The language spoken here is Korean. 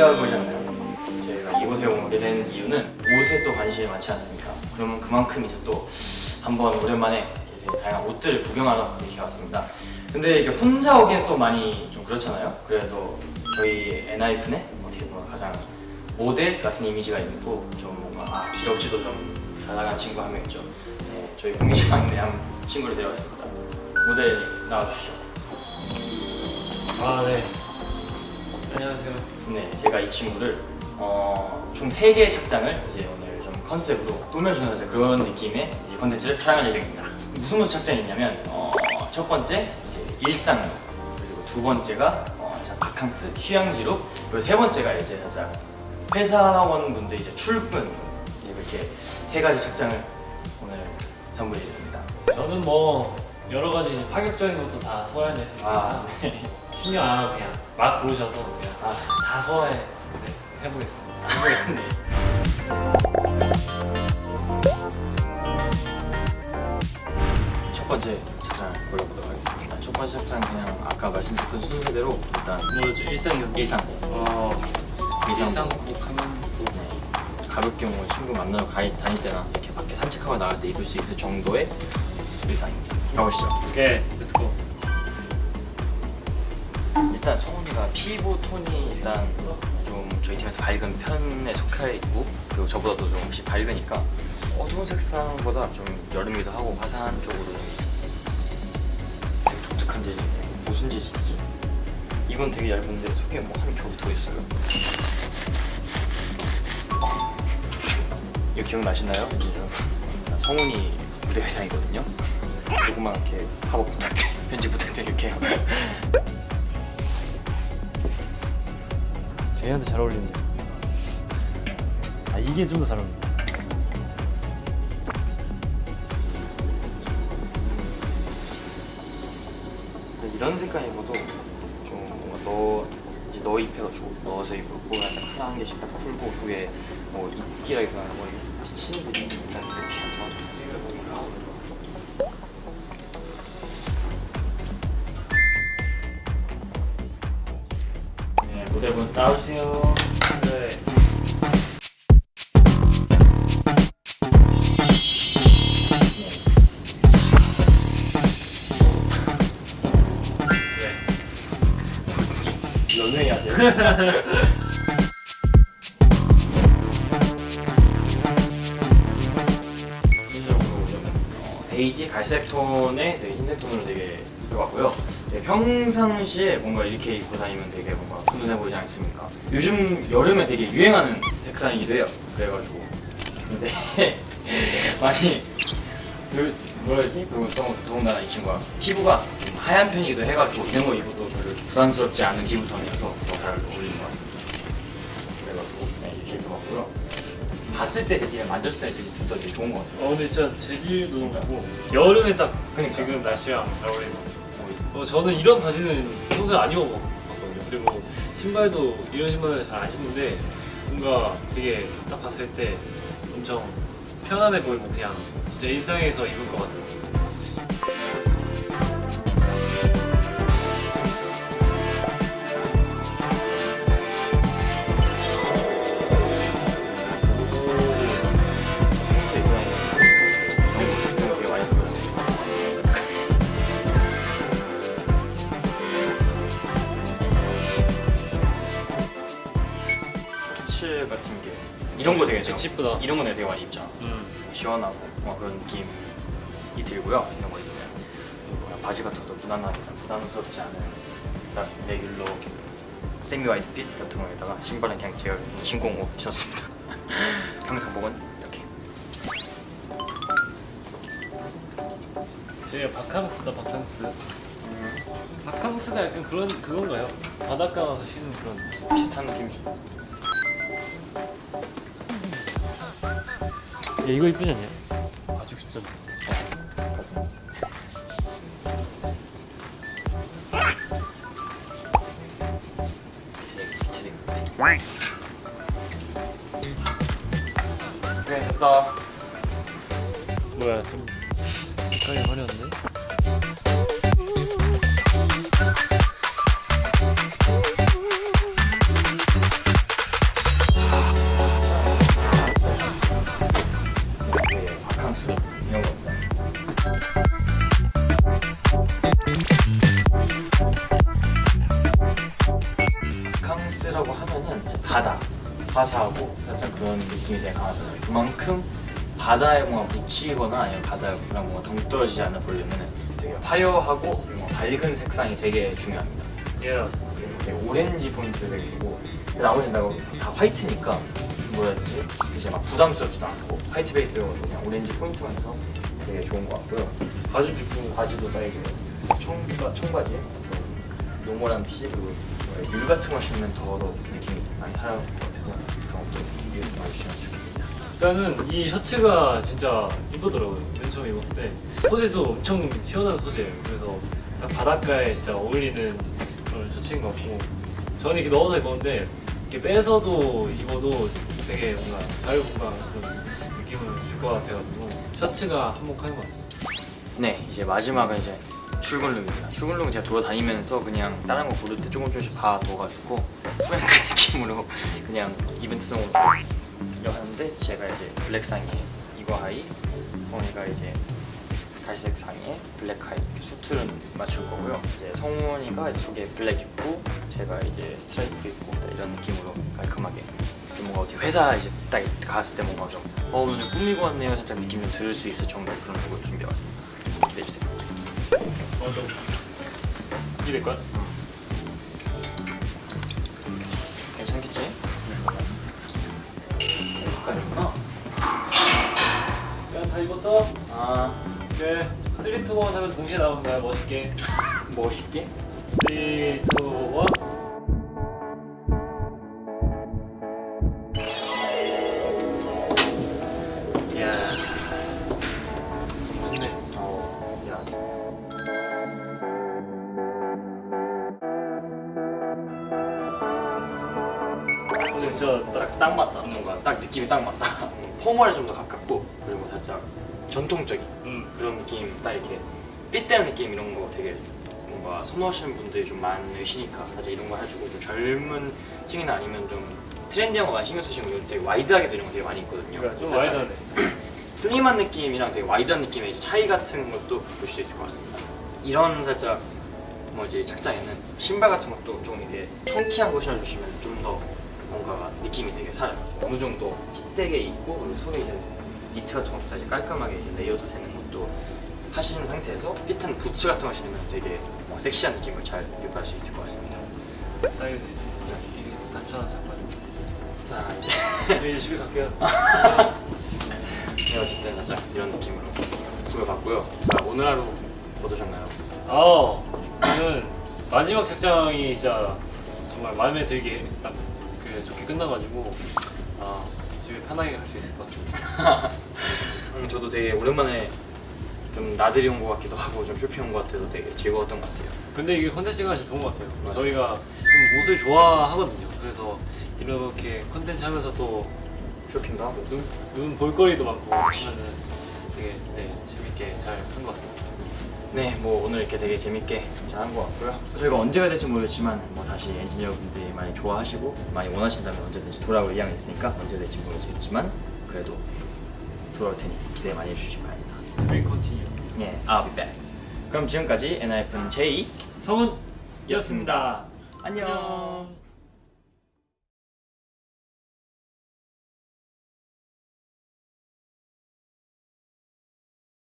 생각해보잖아요 저희가 이곳에 오게 된 이유는 옷에 또 관심이 많지 않습니까? 그러면 그만큼 이제 또 한번 오랜만에 다양한 옷들을 구경하러 이렇게 왔습니다 근데 이게 혼자 오기엔 또 많이 좀 그렇잖아요 그래서 저희 엔하이픈의 어떻게 보면 가장 모델 같은 이미지가 있고 좀 뭔가 아, 기럭지도 좀 잘 나가는 친구 한 명 있죠 네, 저희 공식 막내 한 친구를 데려왔습니다 모델 나와주시죠 아, 네. 안녕하세요. 네, 제가 이 친구를 어, 총 3개의 착장을 이제 오늘 좀 컨셉으로 꾸며주는 그런 느낌의 컨텐츠를 촬영할 예정입니다. 무슨 무슨 착장이 있냐면 어, 첫 번째 이제 일상룩 그리고 두 번째가 어, 자, 바캉스 휴양지룩 그리고 세 번째가 이제 살짝 회사원 분들 이제 출근 이렇게 세 가지 착장을 오늘 선물해 드립니다. 저는 뭐 여러 가지 파격적인 것도 다 소화해낼 수 있어서 아, 네. 신경 안 하고 그냥 막 부르셔서 제가 아, 다 소화해 네, 해보겠습니다. 네. 첫 번째 착장 골라보도록 하겠습니다. 첫 번째 착장 그냥 아까 말씀드렸던 순서대로 일단 뭐였죠? 일상이요? 일상 어, 일상 일상 복 하면 또 네, 가볍게 뭐 친구 만나러 가, 다닐 때나 이렇게 밖에 산책하고 나갈 때 입을 수 있을 정도의 일상입니다. 가보시죠. okay, let's go. 일단 성훈이가 피부 톤이 일단 좀 저희 팀에서 밝은 편에 속해 있고 그리고 저보다도 좀 훨씬 밝으니까 어두운 색상보다 좀 여름이기도 하고 화사한 쪽으로 좀 되게 독특한 재질 무슨 재질이지? 이건 되게 얇은데 속에 뭐 한 겹이 더 있어요 어. 이거 기억나시나요? 성훈이 무대 의상이거든요 조그맣게 팝업 부탁드 편집 부탁드릴게요 제이한테 잘 어울리네요. 아, 이게 좀 더 잘 어울린다. 이런 색깔 입어도 좀 뭔가 넣어 이제 넣어 입혀가지고 넣어서 입고 약간 하나 한 개씩 딱 풀고 위에 뭐 입기라기보다는 뭐 비치는 게 일단 이렇게 한번 따라주세요 네. 런웨이 하세요? 어, 베이지 갈색 톤에 흰색 톤으로 되게 입혀봤고요. 네, 평상시에 뭔가 이렇게 입고 다니면 되게 뭔가 훈훈해 보이지 않습니까? 요즘 여름에 되게 유행하는 색상이기도 해요. 그래가지고 근데 많이 그 뭐라 해야지? 그리고 또 더군다나 이 친구가 피부가 좀 하얀 편이기도 해가지고 이런 거 입어도 별로 부담스럽지 않은 피부톤이라서 더잘 어울리는 것 같습니다. 그래가지고 네, 이렇게 입어봤고요. 봤을 때 되게 만졌을 때 되게 진짜 되게 좋은 것 같아요. 어, 근데 진짜 재질도 좋고 여름에 딱 그러니까. 지금 날씨랑 잘 어울리는 것 같아요. 어, 저는 이런 바지는 평소에 안 입어봤거든요. 그리고 신발도 이런 신발을 잘 안 신는데 뭔가 되게 딱 봤을 때 엄청 편안해 보이고 그냥 진짜 일상에서 입을 것 같은 같은 게 이런 거 되게 이쁘다. 이런 거 내가 되게 많이 입잖아. 음. 시원하고 뭐 그런 느낌이 들고요. 이런 거 입으면 그리고 바지 같은 것도 무난하게 부담스럽지 않은 딱 레귤러 세미 화이트빛 같은 거에다가 신발은 그냥 제가 신고 온거 신었습니다. 평상복은 이렇게. 제가 바캉스다 바캉스 바캉스가 약간 그런 그건가요? 바닷가 가서 쉬는 그런 비슷한 느낌이죠. 이거 이쁘지 않냐? 아주 진짜 네, 됐다. 뭐야 좀 색깔이 화려한데? 화사하고 살짝 그런 느낌이 되게 강하잖아요. 그만큼 바다에 뭔가 묻히거나 아니면 바다랑 뭔가 동떨어지지 않는 보려면 되게 화려하고 밝은 색상이 되게 중요합니다. 예. 되게 오렌지 포인트가 되게 있고 나머지 다, 다 white니까 뭐라 해야 되지? 이제 막 부담스럽지도 않고 white base여가지고 그냥 오렌지 포인트만 해서 되게 좋은 것 같고요. 바지 입고 바지도 딱 이게 청바, 청바지에 좀 normal한 fit 그리고 mule 같은 거 신으면 더더 느낌이 많이 살아날 것 같아서 그런 것도 이해해서 봐주시면 좋겠습니다. 일단은 이 셔츠가 진짜 이쁘더라고요. 맨 처음 입었을 때 소재도 엄청 시원한 소재예요. 그래서 딱 바닷가에 진짜 어울리는 그런 셔츠인 것 같고 저는 이렇게 넣어서 입었는데 이렇게 빼서도 입어도 되게 뭔가 자유분방 그런 느낌을 줄 것 같아가지고 셔츠가 한몫하는 것 같습니다. 네, 이제 마지막은 이제 출근look입니다. 출근look은 제가 돌아다니면서 그냥 다른 거 고를 때 조금 조금씩 봐둬가지고 후행크 느낌으로 그냥 이벤트성으로 이거 하는데 제가 이제 black 상의에 이거 하의, 성훈이가 이제 갈색 상의에 black 하의 suit를 맞출 거고요. 이제 성훈이가 속에 black 입고 제가 이제 스트라이프 입고 딱 이런 느낌으로 깔끔하게 좀 뭔가 어디 회사 이제 딱 갔을 때 뭔가 좀 어, 오늘 좀 꾸미고 왔네요 살짝 느낌 좀 들을 수 있을 정도의 그런 룩을 준비해왔습니다. 기대해 주세요. 어, 좀 이될 거야? 괜찮겠지? 여기까지구나. 야, 다 입었어? 아 네. 3, 2, 1 하면 동시에 나오는 거야, 멋있게. 멋있게. 3, 2, 1. 진짜 딱 딱, 딱 맞다. 뭔가 딱 느낌이 딱 맞다. formal에 좀 더 가깝고 그리고 살짝 전통적인 음. 그런 느낌 딱 이렇게 fit되는 느낌 이런 거 되게 뭔가 선호하시는 분들이 좀 많으시니까 살짝 이런 거 해주고 좀 젊은 층이나 아니면 좀 trendy한 거 많이 신경 쓰시는 분들 되게 wide하게 이런 거 되게 많이 있거든요. 그러니까 좀 wide하네. slim한 느낌이랑 되게 wide한 느낌의 차이 같은 것도 볼 수 있을 것 같습니다. 이런 살짝 뭐지 착장에는 신발 같은 것도 좀 이게 chunky한 거 신어주시면 좀더 뭔가 느낌이 되게 살아요. 어느 정도 fit되게 입고 그리고 속에 이제 니트 같은 것도 다시 깔끔하게 layered 되는 것도 하시는 상태에서 fit한 부츠 같은 거 신으면 되게 뭐 섹시한 느낌을 잘 유발할 수 있을 것 같습니다. 딱 이제 진짜 이게 단촐한 잠깐. 자 이제 집에 갈게요. 네, 어쨌든 살짝 이런 느낌으로 꾸며봤고요. 자 오늘 하루 어떠셨나요? 아, 저는 마지막 착장이 진짜 정말 마음에 들게 딱 끝나가지고 아 집에 편하게 갈 수 있을 것 같습니다. 음, 저도 되게 오랜만에 좀 나들이 온 것 같기도 하고 좀 쇼핑 온 것 같아서 되게 즐거웠던 것 같아요. 근데 이게 컨텐츠가 진짜 좋은 것 같아요. 맞아요. 저희가 좀 옷을 좋아하거든요. 그래서 이렇게 컨텐츠 하면서 또 쇼핑도 하고 눈, 눈 볼거리도 많고 하면은 되게 네, 재밌게 잘 한 것 같습니다. 네, 뭐 오늘 이렇게 되게 재밌게 잘한 것 같고요. 저희가 언제가 될지 모르겠지만 뭐 다시 엔지니어분들이 많이 좋아하시고 많이 원하신다면 언제든지 돌아올 의향이 있으니까 언제 될지 모르겠지만 그래도 돌아올 테니 기대 많이 해주시기 바랍니다. Be continue. 예, I'll be back. 그럼 지금까지 NIF는 J 성훈이었습니다. 안녕.